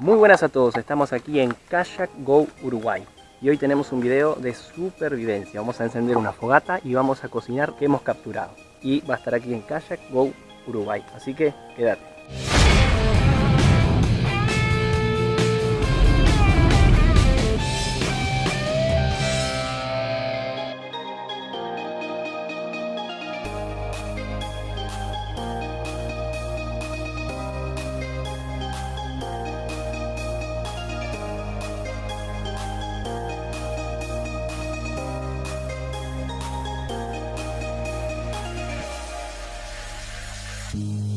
Muy buenas a todos, estamos aquí en Kayak Go Uruguay y hoy tenemos un video de supervivencia. Vamos a encender una fogata y vamos a cocinar que hemos capturado. Y va a estar aquí en Kayak Go Uruguay, así que quédate. Bye.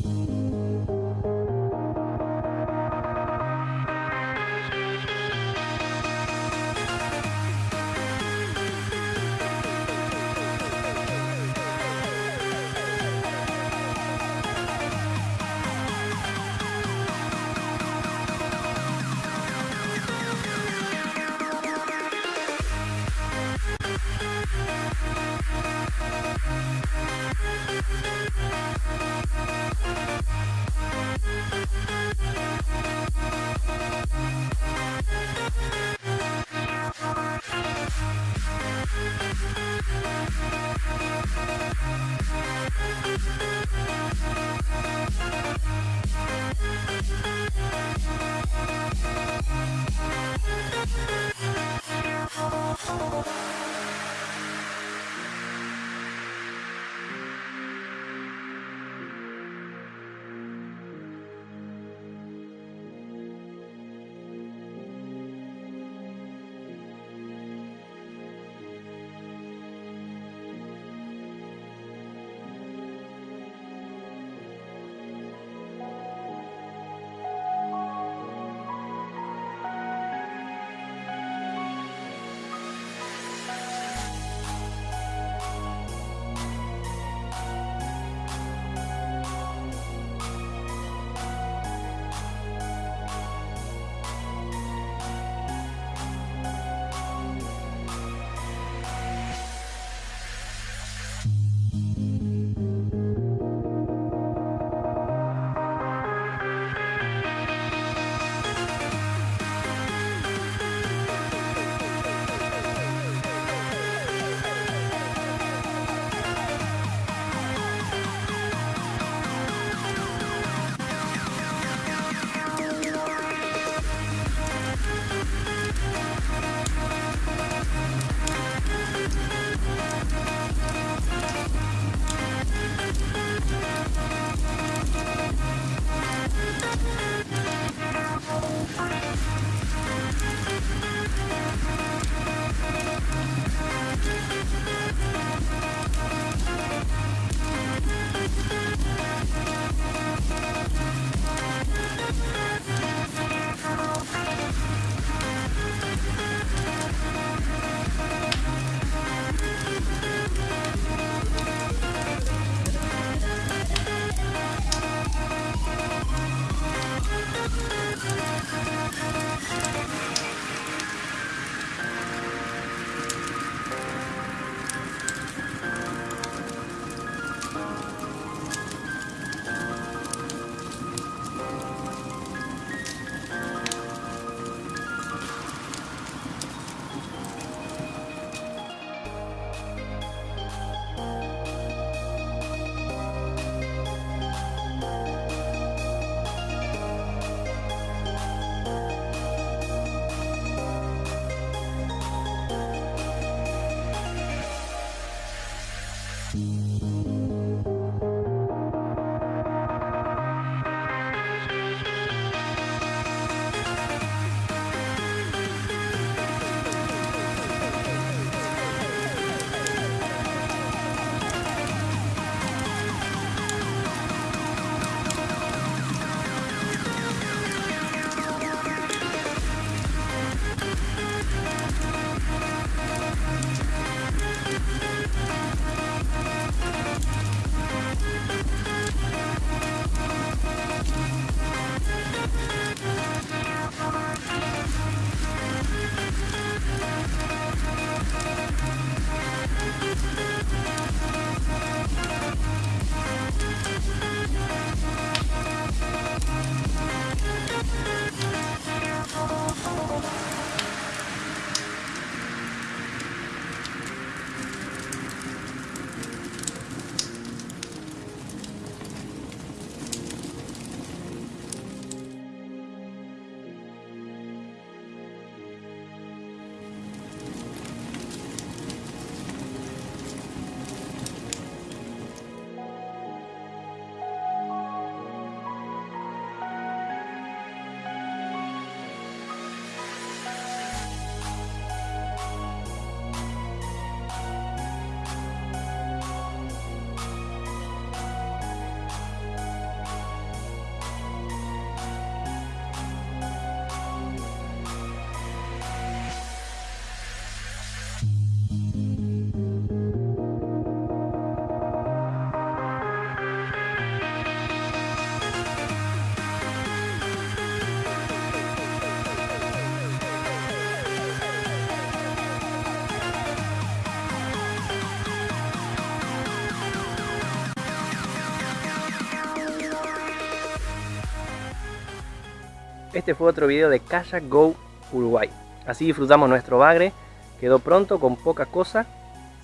Este fue otro video de Kayak Go Uruguay. Así disfrutamos nuestro bagre. Quedó pronto con poca cosa,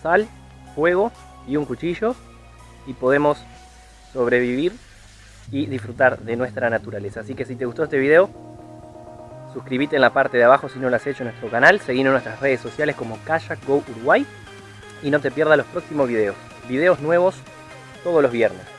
sal, fuego y un cuchillo. Y podemos sobrevivir y disfrutar de nuestra naturaleza. Así que si te gustó este video, suscríbete en la parte de abajo si no lo has hecho en nuestro canal. Seguinos en nuestras redes sociales como Kayak Go Uruguay. Y no te pierdas los próximos videos. Videos nuevos todos los viernes.